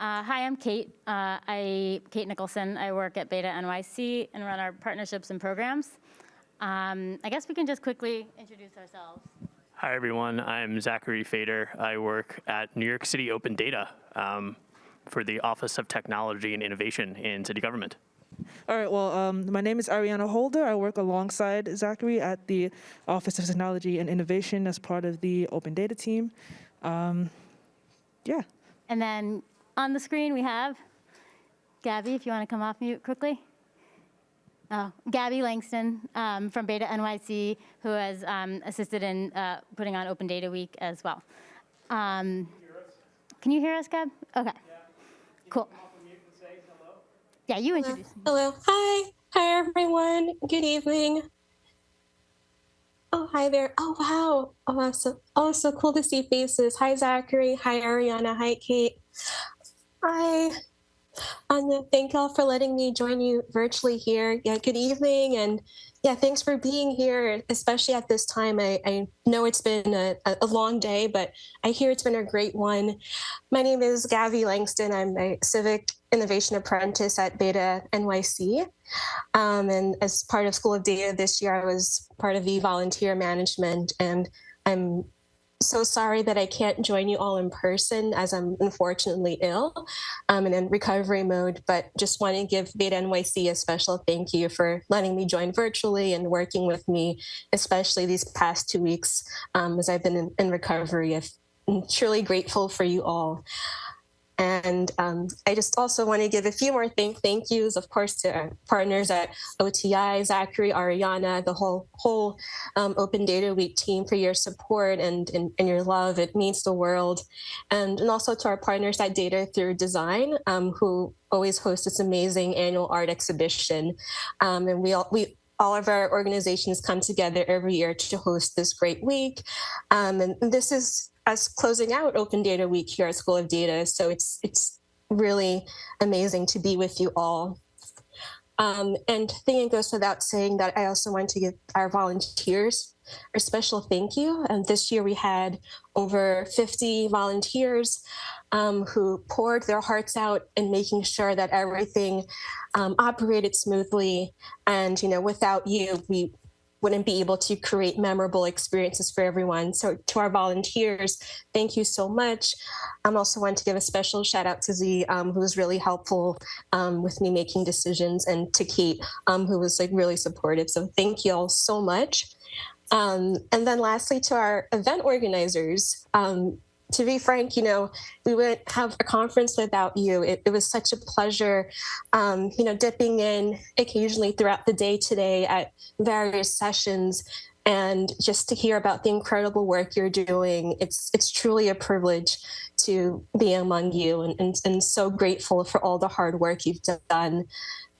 Uh, hi, I'm Kate. Uh, I Kate Nicholson. I work at Beta NYC and run our partnerships and programs. Um, I guess we can just quickly introduce ourselves. Hi, everyone. I'm Zachary Fader. I work at New York City Open Data um, for the Office of Technology and Innovation in city government. All right, well, um, my name is Ariana Holder. I work alongside Zachary at the Office of Technology and Innovation as part of the Open Data team. Um, yeah. And then on the screen we have Gabby, if you want to come off mute quickly. Oh, Gabby Langston um, from Beta NYC, who has um, assisted in uh, putting on Open Data Week as well. Um, can you hear us, Gab? Okay. Cool. Yeah, you introduce. me. Hello. Hi. Hi, everyone. Good evening. Oh, hi there. Oh, wow. Oh. So, oh, so cool to see faces. Hi, Zachary. Hi, Ariana. Hi, Kate. Hi. Anya, thank y'all for letting me join you virtually here. Yeah, good evening. And yeah, thanks for being here, especially at this time. I, I know it's been a, a long day, but I hear it's been a great one. My name is Gabby Langston. I'm a civic innovation apprentice at Beta NYC. Um, and as part of School of Data this year, I was part of the volunteer management and I'm so sorry that I can't join you all in person as I'm unfortunately ill um, and in recovery mode, but just want to give Beta NYC a special thank you for letting me join virtually and working with me, especially these past two weeks um, as I've been in, in recovery. I'm truly grateful for you all. And um, I just also want to give a few more thank, thank yous, of course, to our partners at OTI, Zachary, Ariana, the whole whole um, Open Data Week team for your support and, and, and, your love. It means the world. And, and also to our partners at Data Through Design, um, who always host this amazing annual art exhibition. Um, and we all, we all of our organizations come together every year to host this great week. Um, and this is us closing out Open Data Week here at School of Data. So it's it's really amazing to be with you all. Um, and I think it goes without saying that I also want to give our volunteers a special thank you. And this year we had over 50 volunteers um, who poured their hearts out in making sure that everything um, operated smoothly. And, you know, without you, we wouldn't be able to create memorable experiences for everyone. So to our volunteers, thank you so much. I'm also want to give a special shout out to Z, um, who was really helpful um, with me making decisions, and to Kate, um, who was like really supportive. So thank you all so much. Um, and then lastly, to our event organizers, um, to be frank, you know, we wouldn't have a conference without you. It, it was such a pleasure, um, you know, dipping in occasionally throughout the day today at various sessions and just to hear about the incredible work you're doing. It's it's truly a privilege to be among you and, and, and so grateful for all the hard work you've done.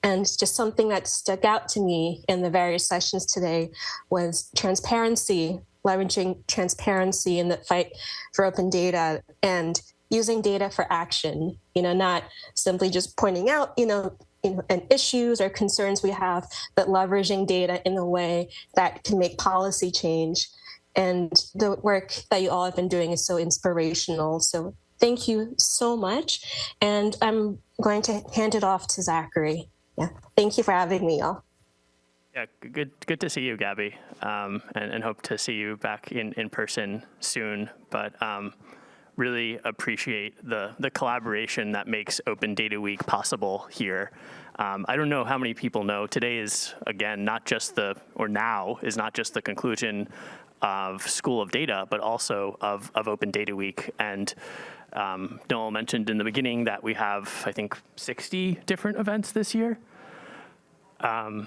And just something that stuck out to me in the various sessions today was transparency, leveraging transparency in the fight for open data and using data for action, you know, not simply just pointing out, you know, you know, and issues or concerns we have, but leveraging data in a way that can make policy change. And the work that you all have been doing is so inspirational. So thank you so much. And I'm going to hand it off to Zachary. Yeah, thank you for having me, y'all. Yeah, good good to see you, Gabby, um, and, and, hope to see you back in, in person soon. But um, really appreciate the, the collaboration that makes Open Data Week possible here. Um, I don't know how many people know, today is, again, not just the, or now, is not just the conclusion of School of Data, but also of, of Open Data Week. And um, Noel mentioned in the beginning that we have, I think, 60 different events this year. Um,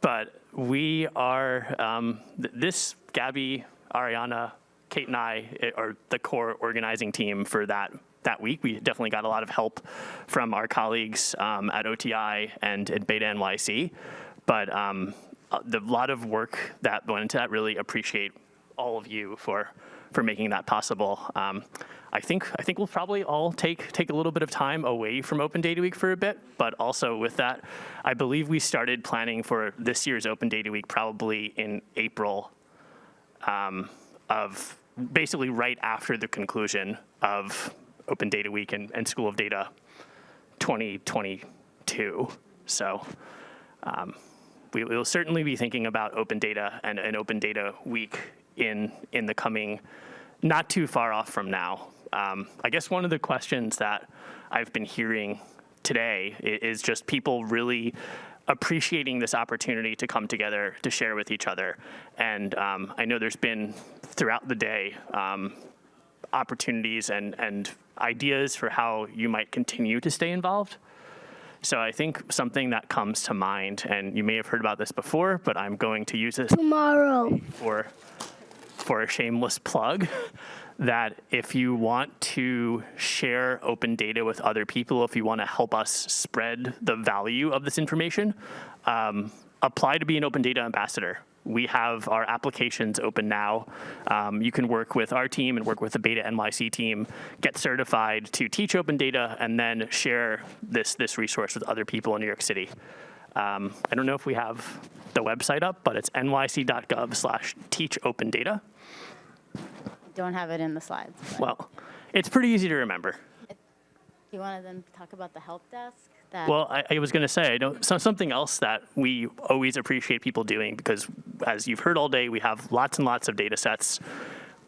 but we are, um, th this, Gabby, Ariana, Kate and I eh, are the core organizing team for that that week. We definitely got a lot of help from our colleagues um, at OTI and at Beta NYC, but um, uh, the lot of work that went into that really appreciate all of you for for making that possible. Um, I think I think we'll probably all take take a little bit of time away from Open Data Week for a bit, but also with that, I believe we started planning for this year's Open Data Week probably in April um, of basically right after the conclusion of Open Data Week and, and School of Data 2022. So um, we will certainly be thinking about open data and an open data week in, in the coming, not too far off from now. Um, I guess one of the questions that I've been hearing today is just people really appreciating this opportunity to come together to share with each other. And um, I know there's been throughout the day um, opportunities and, and ideas for how you might continue to stay involved. So I think something that comes to mind, and you may have heard about this before, but I'm going to use this tomorrow. for for a shameless plug that if you want to share open data with other people, if you want to help us spread the value of this information, um, apply to be an open data ambassador. We have our applications open now. Um, you can work with our team and work with the Beta NYC team, get certified to teach open data, and then share this, this resource with other people in New York City. Um, I don't know if we have the website up, but it's nyc.gov slash teach open data. Don't have it in the slides. but- Well, it's pretty easy to remember. Do you want to then talk about the help desk? That- Well, I, I was going to say, I don't, so, something else that we always appreciate people doing because, as you've heard all day, we have lots and lots of data sets.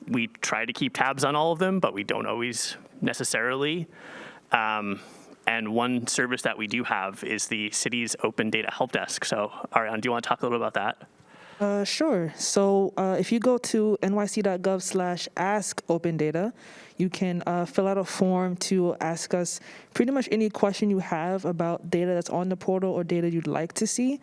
We try to keep tabs on all of them, but we don't always necessarily. Um, and one service that we do have is the city's open data help desk. So, Ariana, do you want to talk a little about that? Uh, sure. So uh, if you go to nyc.gov slash ask open data, you can uh, fill out a form to ask us pretty much any question you have about data that's on the portal or data you'd like to see.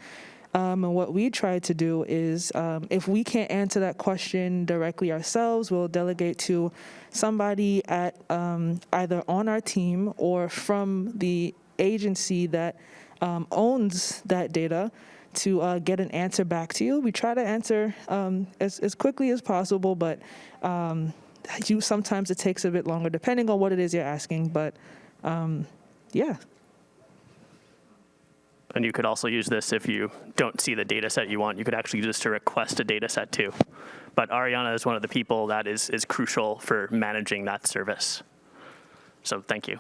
Um, and what we try to do is um, if we can't answer that question directly ourselves, we'll delegate to somebody at um, either on our team or from the agency that um, owns that data to uh, get an answer back to you. We try to answer um, as, as quickly as possible, but um, you sometimes it takes a bit longer depending on what it is you're asking. But um, yeah, And you could also use this if you don't see the data set you want. You could actually use this to request a data set too. But Ariana is one of the people that is, is crucial for managing that service. So thank you.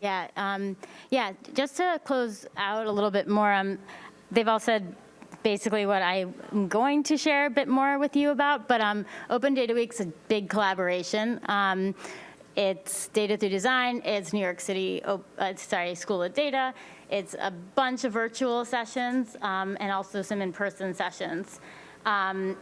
Yeah, um, yeah, just to close out a little bit more, um, they've all said basically what I'm going to share a bit more with you about, but um, Open Data Week's a big collaboration. Um, it's Data Through Design, it's New York City, uh, sorry, School of Data, it's a bunch of virtual sessions, um, and also some in-person sessions. Um,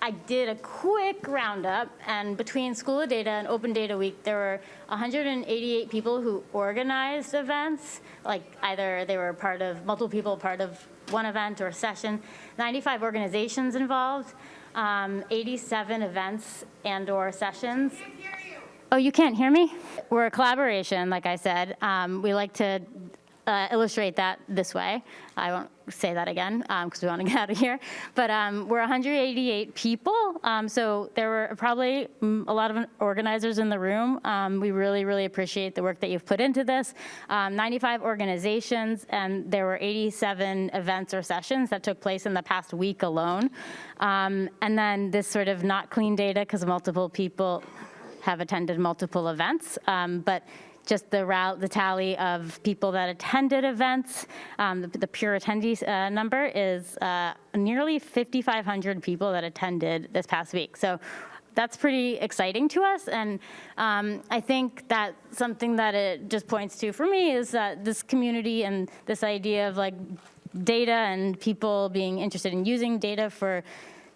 I did a quick roundup, and between School of Data and Open Data Week, there were 188 people who organized events, like either they were part of, multiple people part of one event or session, 95 organizations involved, um, 87 events and/or sessions. Oh, you can't hear me? We're a collaboration, like I said. Um, we like to uh, illustrate that this way. I won't say that again because we want to get out of here. But um, we're 188 people, um, so there were probably mm, a lot of organizers in the room. Um, we really, really appreciate the work that you've put into this. Um, 95 organizations, and there were 87 events or sessions that took place in the past week alone. Um, and then this sort of not clean data because multiple people have attended multiple events, um, but just the route, the tally of people that attended events, um, the, the pure attendee uh, number is uh, nearly 5,500 people that attended this past week. So that's pretty exciting to us, and um, I think that something that it just points to for me is that this community and this idea of like data and people being interested in using data for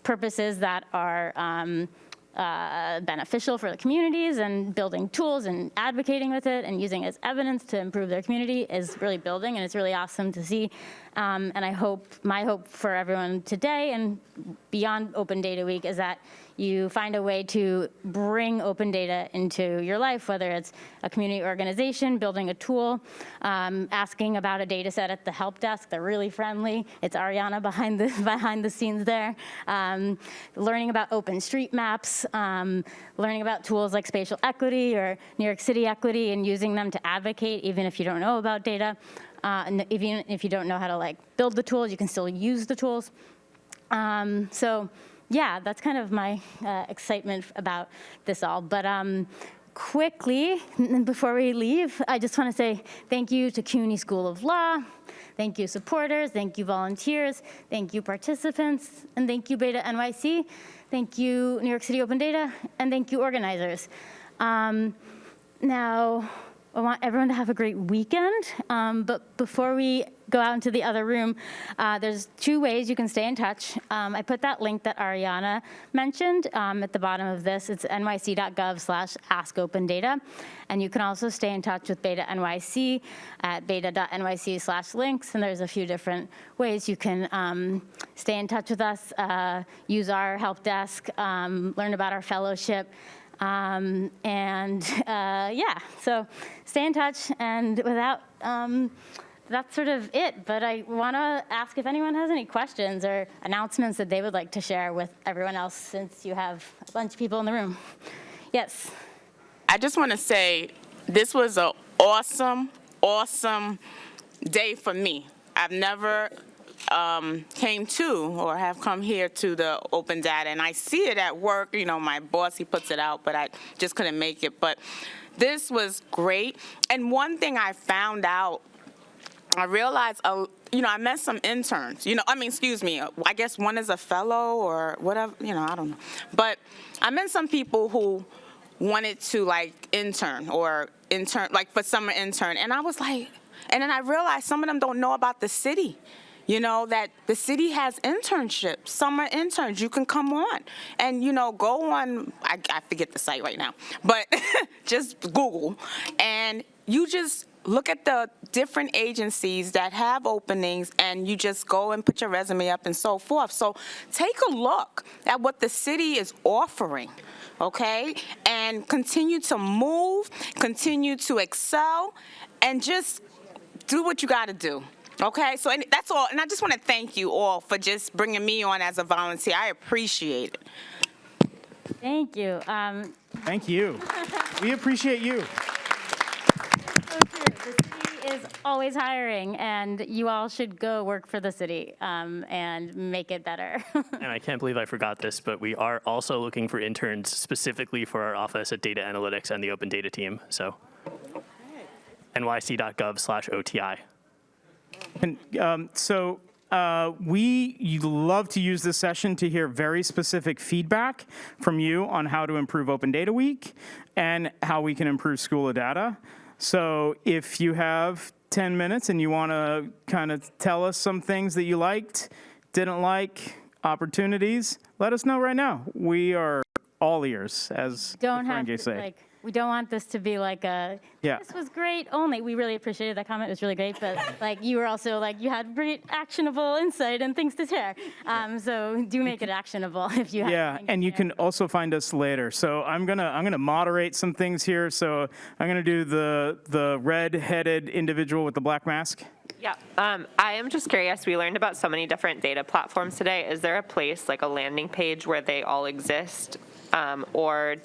purposes that are um, uh, beneficial for the communities and building tools and advocating with it and using it as evidence to improve their community is really building and it's really awesome to see. Um, and I hope, my hope for everyone today and beyond Open Data Week is that you find a way to bring open data into your life, whether it's a community organization, building a tool, um, asking about a data set at the help desk. They're really friendly. It's Ariana behind the, behind the scenes there. Um, learning about open street maps, um, learning about tools like spatial equity or New York City equity and using them to advocate even if you don't know about data. Uh, and even if you don't know how to like build the tools, you can still use the tools. Um, so yeah, that's kind of my uh, excitement about this all. But um, quickly, before we leave, I just want to say thank you to CUNY School of Law, thank you supporters, thank you volunteers, thank you participants, and thank you Beta NYC, thank you New York City Open Data, and thank you organizers. Um, now, I want everyone to have a great weekend, um, but before we go out into the other room, uh, there's two ways you can stay in touch. Um, I put that link that Ariana mentioned um, at the bottom of this. It's nyc.gov slash askopendata. And you can also stay in touch with Beta NYC at beta.nyc slash links. And there's a few different ways you can um, stay in touch with us, uh, use our help desk, um, learn about our fellowship. Um, and uh, yeah, so stay in touch. And without, um, that's sort of it. But I want to ask if anyone has any questions or announcements that they would like to share with everyone else since you have a bunch of people in the room. Yes. I just want to say this was an awesome, awesome day for me. I've never um, came to or have come here to the open data, and I see it at work. You know, my boss he puts it out, but I just couldn't make it. But this was great. And one thing I found out, I realized, uh, you know, I met some interns. You know, I mean, excuse me. I guess one is a fellow or whatever. You know, I don't know. But I met some people who wanted to like intern or intern like for summer intern and i was like and then i realized some of them don't know about the city you know that the city has internships summer interns you can come on and you know go on i, I forget the site right now but just google and you just look at the different agencies that have openings and you just go and put your resume up and so forth so take a look at what the city is offering okay? And continue to move, continue to excel, and just do what you got to do. Okay, so and that's all. And I just want to thank you all for just bringing me on as a volunteer. I appreciate it. Thank you. Um, Thank you. We appreciate you. so true. The city is always hiring, and you all should go work for the city um, and make it better. And I can't believe I forgot this, but we are also looking for interns specifically for our office at data analytics and the open data team. So nyc.gov slash OTI. And um, so uh, we love to use this session to hear very specific feedback from you on how to improve Open Data Week and how we can improve School of Data. So if you have 10 minutes and you want to kind of tell us some things that you liked, didn't like, opportunities, let us know right now. We are all ears, as the don't have to, say. like, we don't want this to be like a, Yeah. this was great only. We really appreciated that comment. It was really great. But like you were also like, you had great actionable insight and things to share. Um, so do make it actionable if you have. Yeah, and you can also find us later. So I'm gonna I'm gonna moderate some things here. So I'm gonna do the the red-headed individual with the black mask. Yeah, um, I am just curious. We learned about so many different data platforms today. Is there a place, like a landing page, where they all exist? Um, or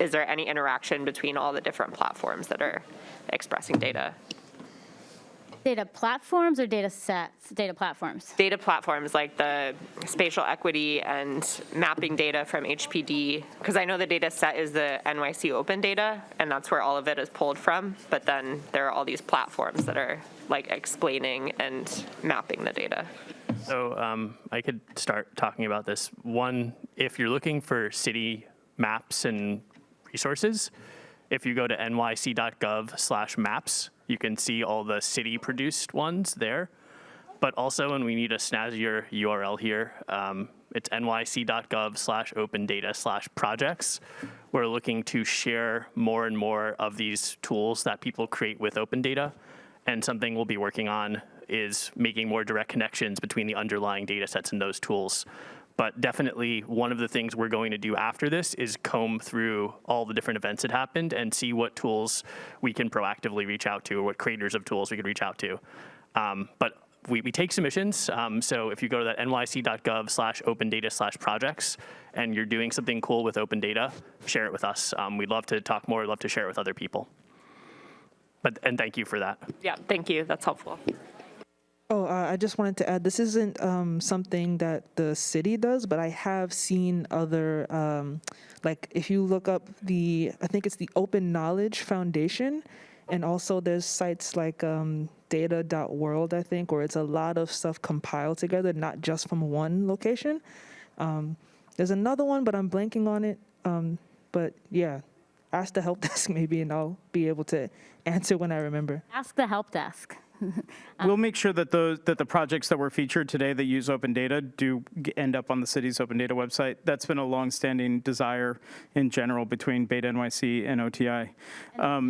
is there any interaction between all the different platforms that are expressing data? Data platforms or data sets? Data platforms. Data platforms like the spatial equity and mapping data from HPD, because I know the data set is the NYC open data, and that's where all of it is pulled from. But then there are all these platforms that are like explaining and mapping the data. So um, I could start talking about this. One, if you're looking for city maps and resources, if you go to nyc.gov slash maps, you can see all the city produced ones there. But also, and we need a snazzier URL here, um, it's nyc.gov slash open data slash projects. We're looking to share more and more of these tools that people create with open data. And something we'll be working on is making more direct connections between the underlying data sets and those tools. But definitely, one of the things we're going to do after this is comb through all the different events that happened and see what tools we can proactively reach out to, or what creators of tools we could reach out to. Um, but we, we take submissions. Um, so if you go to that nyc.gov slash open data slash projects and you're doing something cool with open data, share it with us. Um, we'd love to talk more, We'd love to share it with other people. But, and thank you for that. Yeah, thank you. That's helpful. Oh, uh, I just wanted to add, this isn't um, something that the city does, but I have seen other, um, like if you look up the, I think it's the Open Knowledge Foundation, and also there's sites like um, data.world, I think, where it's a lot of stuff compiled together, not just from one location. Um, there's another one, but I'm blanking on it. Um, but yeah, ask the help desk maybe, and I'll be able to answer when I remember. Ask the help desk. We'll make sure that those, that the projects that were featured today that use open data do end up on the city's open data website. That's been a longstanding desire in general between Beta NYC and OTI.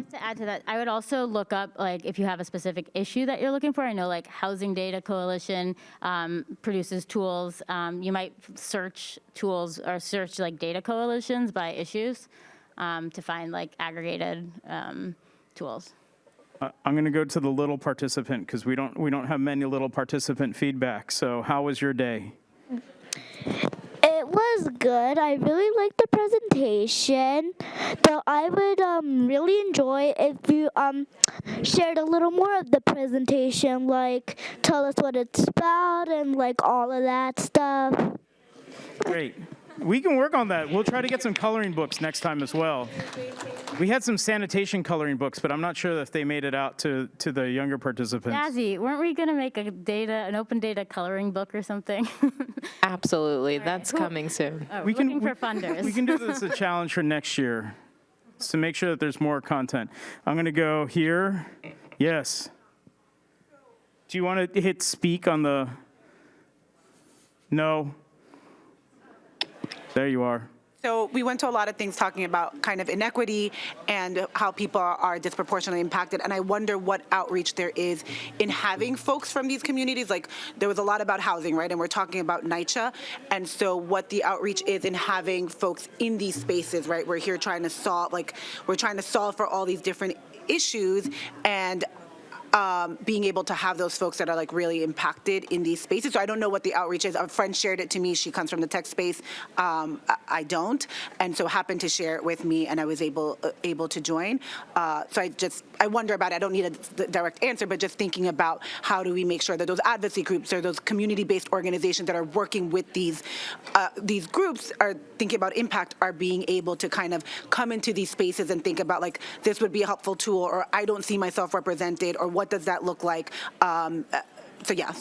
Just to add to that, I would also look up, like, if you have a specific issue that you're looking for. I know, like, Housing Data Coalition um, produces tools. Um, You might search tools or search, like, data coalitions by issues um, to find, like, aggregated um, tools. Uh, I'm going to go to the little participant because we don't, we don't have many little participant feedback. So how was your day? It was good. I really liked the presentation. Though I would um, really enjoy if you um, shared a little more of the presentation, like tell us what it's about and like all of that stuff. Great. We can work on that. We'll try to get some coloring books next time as well. We had some sanitation coloring books, but I'm not sure if they made it out to, to the younger participants. Jazzy, weren't we going to make a data, an open data coloring book or something? Absolutely. That's coming soon. Oh, We can- Looking for we- funders. We can do this as a challenge for next year, is to make sure that there's more content. I'm going to go here. Yes. Do you want to hit speak on the? No. There you are. So we went to a lot of things talking about kind of inequity and how people are- disproportionately impacted. And I wonder what outreach there is in having folks from these communities. Like there was a lot about housing, right? And we're talking about NYCHA. And so what the outreach is in having folks in these spaces, right? We're here trying to solve, like, we're trying to solve for all these different issues. And um, being able to have those folks that are like really impacted in these spaces. So I don't know what the outreach is. A friend shared it to me. She comes from the tech space. Um, I- don't, and so happened to share it with me, and I was able uh, able to join. Uh, so I just I wonder about. It. I don't need a direct answer, but just thinking about how do we make sure that those advocacy groups or those community-based organizations that are working with these uh, these groups are thinking about impact are being able to kind of come into these spaces and think about like this would be a helpful tool, or I don't see myself represented, or what does that look like? Um, uh, so yeah,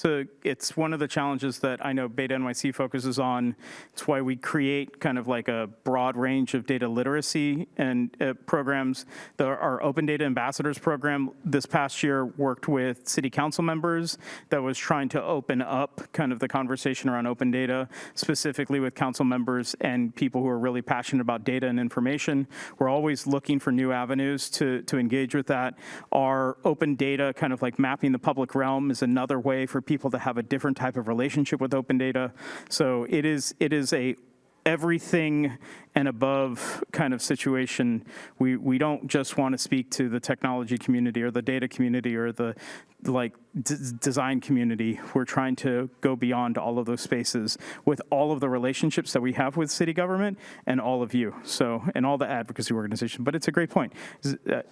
So it's one of the challenges that I know Beta NYC focuses on. It's why we create kind of like a broad range of data literacy and uh, programs. The, our Open Data Ambassadors program this past year worked with city council members that was trying to open up kind of the conversation around open data, specifically with council members and people who are really passionate about data and information. We're always looking for new avenues to, to engage with that. Our open data, kind of like mapping the public realm, is another way for people to have a different type of relationship with open data. So it is, it is a everything and above kind of situation. We, we don't just want to speak to the technology community or the data community or the like design community. We're trying to go beyond all of those spaces with all of the relationships that we have with city government and all of you. So, and all the advocacy organizations. But it's a great point. Z- uh,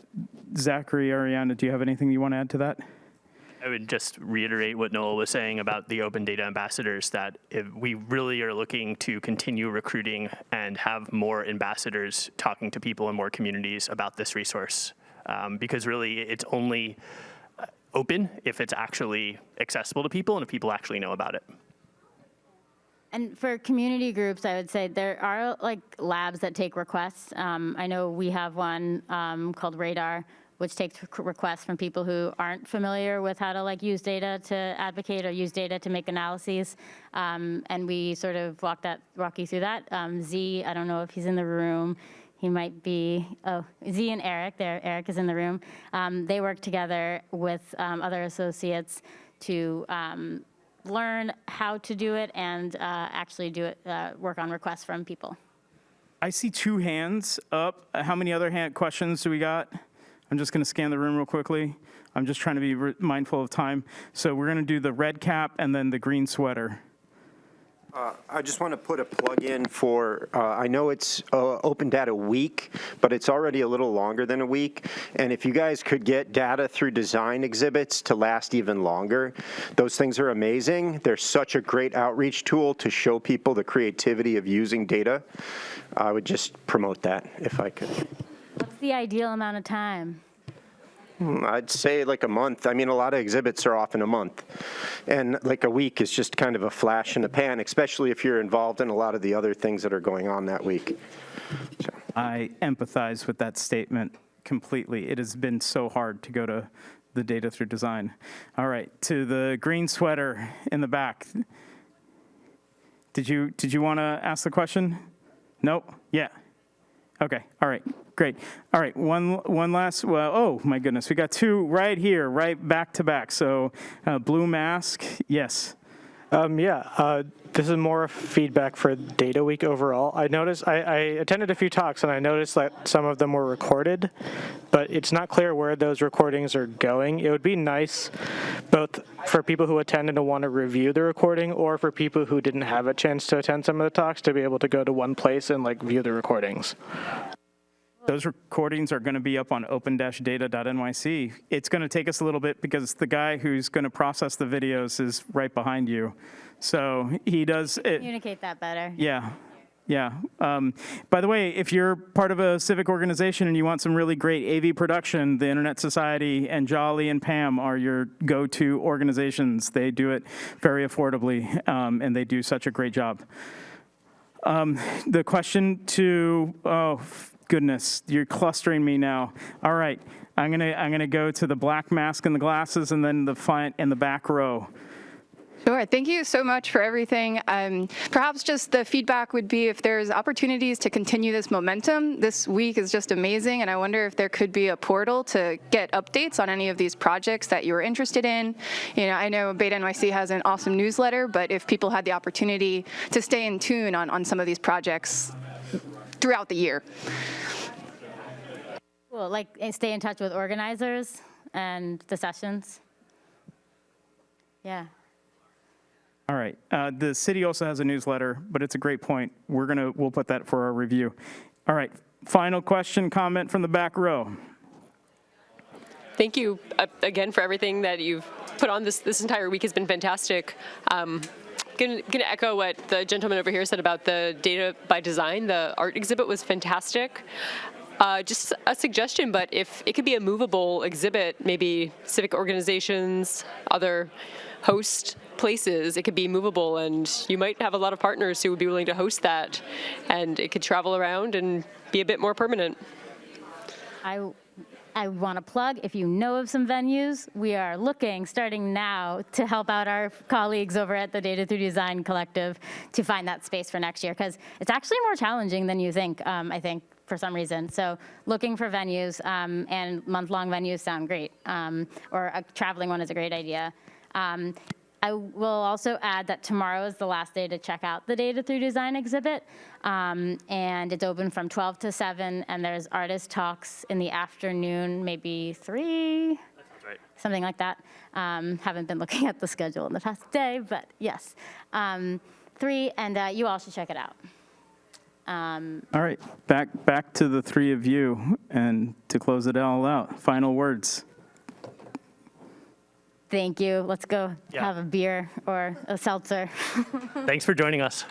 Zachary, Ariana, do you have anything you want to add to that? I would just reiterate what Noel was saying about the open data ambassadors, that we really are looking to continue recruiting and have more ambassadors talking to people in more communities about this resource. Um, because really, it's only uh, open if it's actually accessible to people and if people actually know about it. And for community groups, I would say there are like labs that take requests. Um, I know we have one um, called Radar, which takes requests from people who aren't familiar with how to like use data to advocate or use data to make analyses. Um, and we sort of walk that, walk you through that. Um, Z, I don't know if he's in the room. He might be, oh, Z and Eric, there, Eric is in the room. Um, they work together with um, other associates to um, learn how to do it and uh, actually do it, uh, work on requests from people. I see two hands up. How many other hand questions do we got? I'm just going to scan the room real quickly. I'm just trying to be mindful of time. So we're going to do the red cap and then the green sweater. I just want to put a plug in for, uh, I know it's uh, Open Data Week, but it's already a little longer than a week. And if you guys could get data through design exhibits to last even longer, those things are amazing. They're such a great outreach tool to show people the creativity of using data. I would just promote that if I could. What's the ideal amount of time? Hmm, I'd say like a month. I mean, a lot of exhibits are often a month. And like a week is just kind of a flash in the pan, especially if you're involved in a lot of the other things that are going on that week. So. I empathize with that statement completely. It has been so hard to go to the data through design. All right, to the green sweater in the back. Did you, did you want to ask the question? Nope, yeah. Okay, all right, great. All right, one, one last, well, oh my goodness, we got two right here, right back to back. So uh, blue mask, yes. Um, yeah, uh, this is more feedback for Data Week overall. I noticed, I, I attended a few talks and I noticed that some of them were recorded, but it's not clear where those recordings are going. It would be nice both for people who attend and to want to review the recording or for people who didn't have a chance to attend some of the talks to be able to go to one place and like view the recordings. Those recordings are going to be up on open-data.nyc. It's going to take us a little bit because the guy who's going to process the videos is right behind you. So he does it. Communicate that better. Yeah, yeah. Um, by the way, if you're part of a civic organization and you want some really great AV production, the Internet Society and Joly and Pam are your go-to organizations. They do it very affordably, um, and they do such a great job. Um, the question to, oh, goodness, you're clustering me now. All right, I'm gonna, I'm gonna go to the black mask and the glasses and then the front and the back row. Sure. Thank you so much for everything. Um, perhaps just the feedback would be if there's opportunities to continue this momentum. This week is just amazing, and I wonder if there could be a portal to get updates on any of these projects that you're interested in. You know, I know Beta NYC has an awesome newsletter, but if people had the opportunity to stay in tune on, on some of these projects throughout the year. Cool, like stay in touch with organizers and the sessions. Yeah. All right. Uh, the city also has a newsletter, but it's a great point. We're gonna we'll put that for our review. All right. Final question, comment from the back row. Thank you uh, again for everything that you've put on this this entire week has been fantastic. Um, Going to echo what the gentleman over here said about the data by design. The art exhibit was fantastic. Uh, just a suggestion, but if it could be a movable exhibit, maybe civic organizations, other host places, it could be movable and you might have a lot of partners who would be willing to host that and it could travel around and be a bit more permanent. I I want to plug, if you know of some venues, we are looking, starting now, to help out our colleagues over at the Data Through Design Collective to find that space for next year, because it's actually more challenging than you think, um, I think, for some reason. So looking for venues um, and month-long venues sound great, um, or a traveling one is a great idea. Um, I will also add that tomorrow is the last day to check out the Data Through Design exhibit. Um, and it's open from 12 to 7, and there's artist talks in the afternoon, maybe 3? right. Something like that. Um, haven't been looking at the schedule in the past day, but yes. Um, 3, and uh, you all should check it out. Um, All right. Back back to the three of you, and to close it all out, final words. Thank you. Let's go Yeah. have a beer or a seltzer. Thanks for joining us.